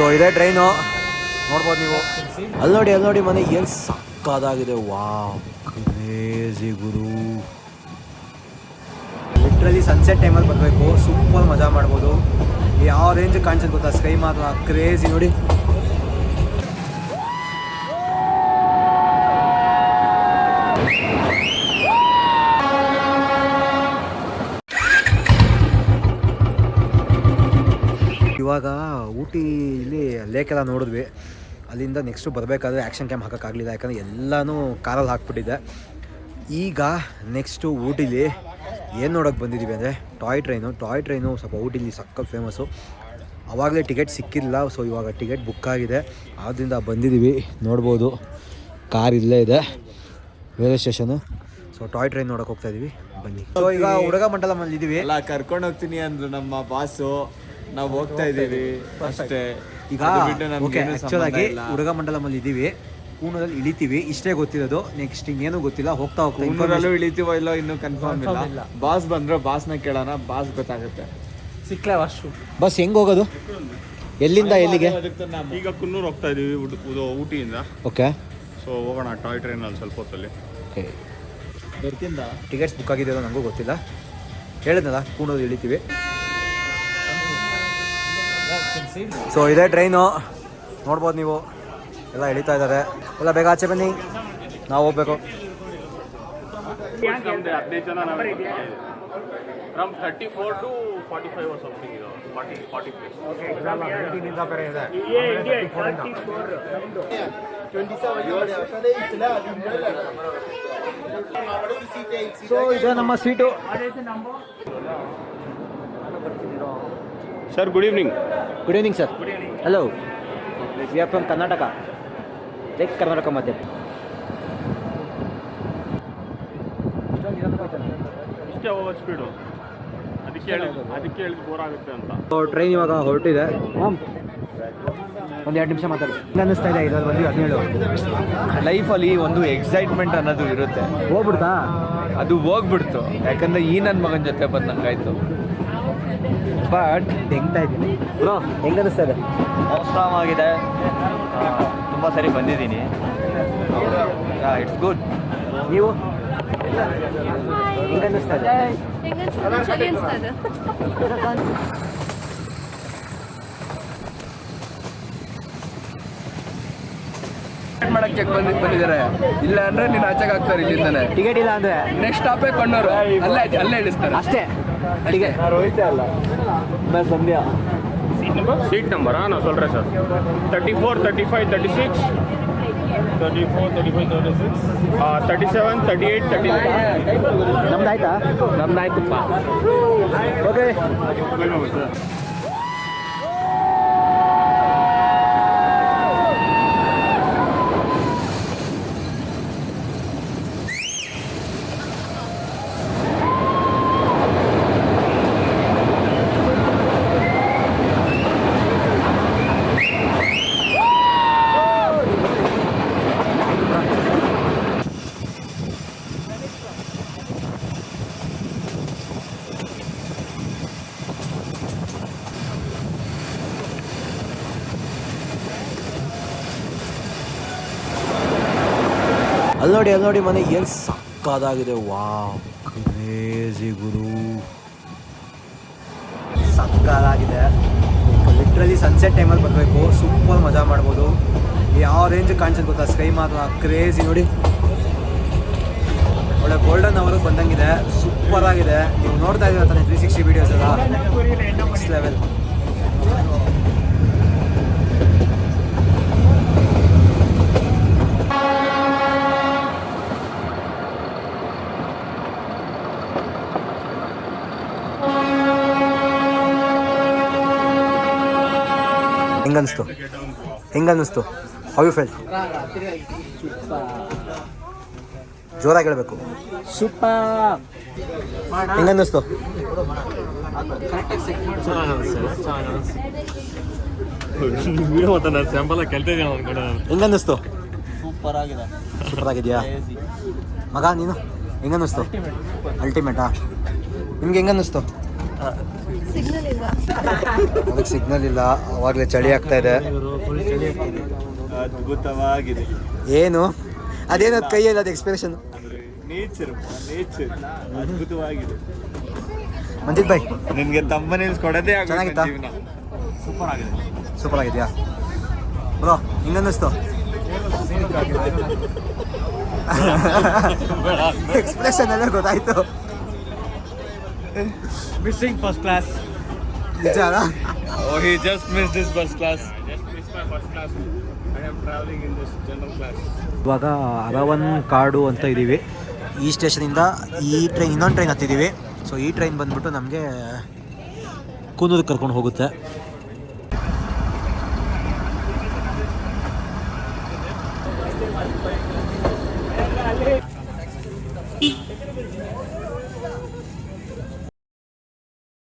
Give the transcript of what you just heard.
So ಇದೇ train. ನೋಡ್ಬೋದು ನೀವು. ಅಲ್ಲಿ ನೋಡಿ ಅಲ್ಲಿ ನೋಡಿ ಮನೆ ಏನು ಸಕ್ಕದಾಗಿದೆ. ವಾವ್ ಕ್ರೇಜಿ ಗುರು. ಲಿಟ್ರಲಿ ಸನ್ಸೆಟ್ ಟೈಮಲ್ಲಿ ಬರಬೇಕು. ಸೂಪರ್ ಮಜಾ ಮಾಡ್ಬೋದು. ಯಾವ ರೇಂಜ್ ಕಾಣಿಸುತ್ತೆ ಗೊತ್ತಾ? ಸ್ಕೈ ಮಾತ್ರ ಕ್ರೇಜಿ ನೋಡಿ. ಇವಾಗ ಊಟಿ ಲೇಕೆಲ್ಲ ನೋಡಿದ್ವಿ. ಅಲ್ಲಿಂದ ನೆಕ್ಸ್ಟು ಬರಬೇಕಾದ್ರೆ ಆ್ಯಕ್ಷನ್ ಕ್ಯಾಮ್ ಹಾಕೋಕ್ಕಾಗಲಿಲ್ಲ, ಯಾಕಂದರೆ ಎಲ್ಲನೂ ಕಾರಲ್ಲಿ ಹಾಕ್ಬಿಟ್ಟಿದ್ದೆ. ಈಗ ನೆಕ್ಸ್ಟು ಊಟಿಲಿ ಏನು ನೋಡೋಕೆ ಬಂದಿದ್ದೀವಿ ಅಂದರೆ ಟಾಯ್ ಟ್ರೈನು ಟಾಯ್ ಟ್ರೈನು ಸ್ವಲ್ಪ ಊಟಿಲಿ ಸಕ್ಕ ಫೇಮಸ್ಸು ಆವಾಗಲೇ ಟಿಕೆಟ್ ಸಿಕ್ಕಿಲ್ಲ ಸೊ ಇವಾಗ ಟಿಕೆಟ್ ಬುಕ್ ಆಗಿದೆ. ಆದ್ದರಿಂದ ಬಂದಿದ್ದೀವಿ ನೋಡ್ಬೋದು. ಕಾರ್ ಇಲ್ಲೇ ಇದೆ railway station so toy train ನೋಡೋಕೆ ಹೋಗ್ತಾ ಇದೀವಿ, ಬನ್ನಿ. ಸೊ ಈಗ ಹುಡುಗ ಮಂಡಲ ಇದ್ದೀವಿ ಎಲ್ಲ ಕರ್ಕೊಂಡು ಹೋಗ್ತೀನಿ ಅಂದ್ರು ನಮ್ಮ ಬಾಸು ನಾವು ಹೋಗ್ತಾ ಇದೀವಿ ಅಷ್ಟೇ. ಈಗ ಓಕೆ ಆ್ಯಕ್ಚುಲ್ ಆಗಿ ಹುಡುಗ ಮಂಡಲಮಲ್ಲಿ ಇದ್ದೀವಿ ಕೂನದಲ್ಲಿ ಇಳಿತೀವಿ. ಇಷ್ಟೇ ಗೊತ್ತಿರೋದು. ನೆಕ್ಸ್ಟ್ ಇನ್ನೇನು ಗೊತ್ತಿಲ್ಲ. ಹೋಗ್ತಾ ಹೋಗ್ತಾ information- ಇಳಿತೀವೋ ಇಲ್ಲೋ ಇನ್ನೂ ಕನ್ಫರ್ಮ್ ಇಲ್ಲ. ಬಾಸ್ ಬಂದ್ರೆ ಬಾಸ್ನ ಕೇಳೋಣ. ಬಾಸ್ ಗೊತ್ತಾಗುತ್ತೆ. ಸಿಕ್ಲೇ ವರ್ಷು ಬಸ್ ಹೆಂಗ್ ಹೋಗೋದು? ಎಲ್ಲಿಂದ ಎಲ್ಲಿಗೆ? ಈಗ ಕುನ್ನೂರು ಹೋಗ್ತಾ ಇದೀವಿ ಊಟಿಯಿಂದ. ಓಕೆ ಸೊ ಹೋಗೋಣ. ಟಾಯ್ ಟ್ರೈನಲ್ಲಿ ಸ್ವಲ್ಪ ಹೊತ್ತಲ್ಲಿ. ಓಕೆ ಟಿಕೆಟ್ಸ್ ಬುಕ್ ಆಗಿದೆಯೋ ನನಗೂ ಗೊತ್ತಿಲ್ಲ. ಹೇಳಿದ್ನಲ್ಲ ಕೂಣದಲ್ಲಿ ಇಳಿತೀವಿ. ಸೊ ಇದೇ ಟ್ರೈನು ನೋಡ್ಬೋದು ನೀವು. ಎಲ್ಲ ಇಳಿತಾ ಇದ್ದಾರೆ. ಎಲ್ಲ ಬೇಗ ಆಚೆ ಬನ್ನಿ. ನಾವು ಹೋಗ್ಬೇಕು. ಹದಿನೈದು ಜನ from thirty four to forty five something ಇದು ಫಾರ್ಟಿ ಫಾರ್ಟಿ ಸೊ ಇದೆ. ನಮ್ಮ seat sir good evening good evening sir hello we are from Karnataka like Karnataka ಮಾಧ್ಯಮ ಇಷ್ಟೇ ಸ್ಪೀಡು ಅದಕ್ಕೆ ಅದಕ್ಕೆ ಹೇಳಿದ್ ಬೋರ್ ಆಗುತ್ತೆ ಅಂತ. ಟ್ರೈನ್ ಇವಾಗ ಹೊರಟಿದೆ. ಒಂದು ಎರಡು ನಿಮಿಷ ಮಾತಾಡಿ. ಅನ್ನಿಸ್ತಾ ಇದೆ ಇದ್ರಲ್ಲಿ ಬಂದು? ಹದಿನೇಳು ಲೈಫಲ್ಲಿ ಒಂದು ಎಕ್ಸೈಟ್ಮೆಂಟ್ ಅನ್ನೋದು ಇರುತ್ತೆ. ಹೋಗ್ಬಿಡ್ತಾ? ಅದು ಹೋಗ್ಬಿಡ್ತು. ಯಾಕಂದ್ರೆ ಈ ನನ್ನ ಮಗನ ಜೊತೆ ಬಂದಂಗಾಯ್ತು. ಬಟ್ ತೆಗ್ತಾ ಇದ್ದೀನಿ? ಬ್ರೋ. ಹೆಂಗ್ ಅನಿಸ್ತದೆ ಆಗಿದೆ ತುಂಬ ಸರಿ ಬಂದಿದ್ದೀನಿ. ಇಟ್ಸ್ ಗುಡ್ ನೀವು? ಹೆಂಗ್ ಅನಿಸ್ತದೆ ಮಾಡಕ್ಕೆ ಬಂದ್ ಬಂದಿದ್ದಾರೆ. ಇಲ್ಲ ಅಂದ್ರೆ ನೀನು ಆಚೆಗೆ ಹಾಕ್ತಾರೆ ಇಲ್ಲಿಂದಾನೆ. ಟಿಕೆಟ್ ಇಲ್ಲ ಅಂದ್ರೆ? ನೆಕ್ಸ್ಟ್ ಸ್ಟಾಪೇ ಕಣ್ಣೂರು ಅಲ್ಲೇ ಅಲ್ಲೇ ಇಳಿಸ್ತಾರೆ. ಅಷ್ಟೇ. ಟಿಕೆಟ್ ಸೀಟ್ ನಂಬರಾ ನಾವು சொல்றே sir thirty four thirty five thirty six thirty four thirty five thirty six thirty seven thirty eight thirty ನಮ್ದಾಯ್ತಾ ನಮ್ದಾಯ್ತಪ್ಪ okay ಅಲ್ಲಿ ನೋಡಿ ಅಲ್ಲಿ ನೋಡಿ ಮನೆ ಏನು ಸಕ್ಕದಾಗಿದೆ. ವಾವ್ ಕ್ರೇಜಿ ಗುರು. ಸಕ್ಕದಾಗಿದೆ. ಲಿಟ್ರಲಿ ಸನ್ಸೆಟ್ ಟೈಮಲ್ಲಿ ಬರಬೇಕು. ಸೂಪರ್ ಮಜಾ ಮಾಡ್ಬೋದು. ಯಾವ ರೇಂಜ್ ಕಾಣಿಸುತ್ತೆ ಗೊತ್ತಾ? ಸ್ಕೈ ಮಾತ್ರ ಕ್ರೇಜಿ ನೋಡಿ. ಒಳ್ಳೆ ಗೋಲ್ಡನ್ ಅವರು ಬಂದಂಗಿದೆ. ಸೂಪರ್ ಆಗಿದೆ. ನೀವು ನೋಡ್ತಾ ಇದ್ದೀರ ತಾನೆ ತ್ರೀ ಸಿಕ್ಸ್ಟಿ ವೀಡಿಯೋಸ್ ಎಲ್ಲ? ನೆಕ್ಸ್ಟ್ ಲೆವೆಲ್ ಹೆಂಗನ್ನಿಸ್ತು? ಹೆಂಗನ್ನಿಸ್ತು? ಹೌ ಯು ಫೆಲ್ ಜೋರಾಗಿ ಹೇಳಬೇಕು. ಸೂಪರ್ ಹೆಂಗನ್ನಿಸ್ತು? ಹೆಂಗನ್ನಿಸ್ತು? ಸೂಪರ್ ಆಗಿದೆ ಸೂಪರ್ ಆಗಿದೆಯಾ ಮಗ ನೀನು? ಹೆಂಗನ್ನಿಸ್ತು? ಅಲ್ಟಿಮೇಟಾ ನಿಮ್ಗೆ ಹೆಂಗನ್ನಿಸ್ತು? ಅದಕ್ಕೆ ಸಿಗ್ನಲ್ ಇಲ್ಲ. ಅವಾಗಲೇ ಚಳಿ ಆಗ್ತಾ ಇದೆ. ಅದ್ಭುತವಾಗಿದೆ. ಏನು? ಅದೇನದು ಕೈಯಲ್ಲಿ ಅದು ಎಕ್ಸ್ಪ್ರೆಷನ್ ಅಂದ್ರೆ ನೇಚರ್ ನೇಚರ್ ಅದ್ಭುತವಾಗಿದೆ. ಮಂಜಿತ್ ಬಾಯ್ ನಿಮಗೆ ತಮ್ಮನೇ ಕೊಡೋದೇ ಚೆನ್ನಾಗಿತ್ತಾ? ಸೂಪರ್ ಆಗಿದೆ ಸೂಪರ್ ಆಗಿದೆಯಾ ಬ್ರೋ ಹಿಂಗನ್ನಿಸ್ತು ಎಕ್ಸ್ಪ್ರೆಷನ್ ಎಲ್ಲ ಗೊತ್ತಾಯ್ತು. Missing first class oh, he oh missed just miss class. First I just missed my first class. I am traveling in this general class. ಇವಾಗ ಅರವನ್ ಕಾಡು ಅಂತ ಇದ್ದೀವಿ ಈ ಸ್ಟೇಷನಿಂದ ಈ ಟ್ರೈನ್ ಇನ್ನೊಂದು ಟ್ರೈನ್ ಹತ್ತಿದ್ದೀವಿ ಸೊ ಈ ಟ್ರೈನ್ ಬಂದ್ಬಿಟ್ಟು ನಮಗೆ ಕೂನೂರಿಗೆ ಕರ್ಕೊಂಡು ಹೋಗುತ್ತೆ